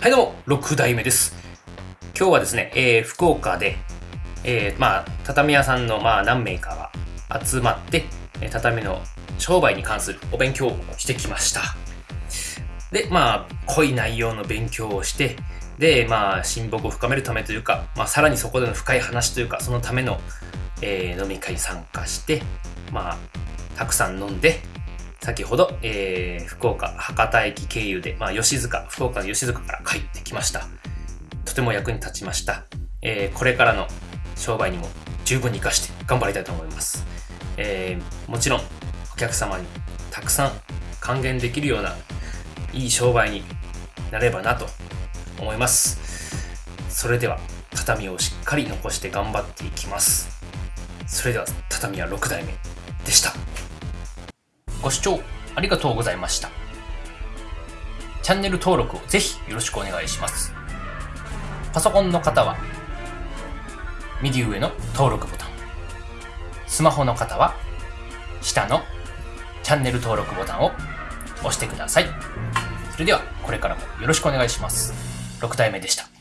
はいどうも、6代目です。今日はですね、えー福岡で、えーまあ、畳屋さんの、まあ、何名かが集まって、畳の商売に関するお勉強をしてきました。で、まあ、濃い内容の勉強をして、で、まあ、親睦を深めるためというか、まあ、さらにそこでの深い話というか、そのための、えー飲み会に参加して、まあ、たくさん飲んで、先ほど、えー福岡博多駅経由で、まあ、吉塚、福岡の吉塚から帰ってきました。とても役に立ちました。えーこれからの商売にも十分に活かして頑張りたいと思います。えーもちろん、お客様にたくさん還元できるようないい商売になればなと思います。それでは、畳をしっかり残して頑張っていきます。それでは、畳は6代目でした。ご視聴ありがとうございました。チャンネル登録をぜひよろしくお願いします。パソコンの方は、右上の登録ボタン。スマホの方は、下のチャンネル登録ボタンを押してください。それでは、これからもよろしくお願いします。6代目でした。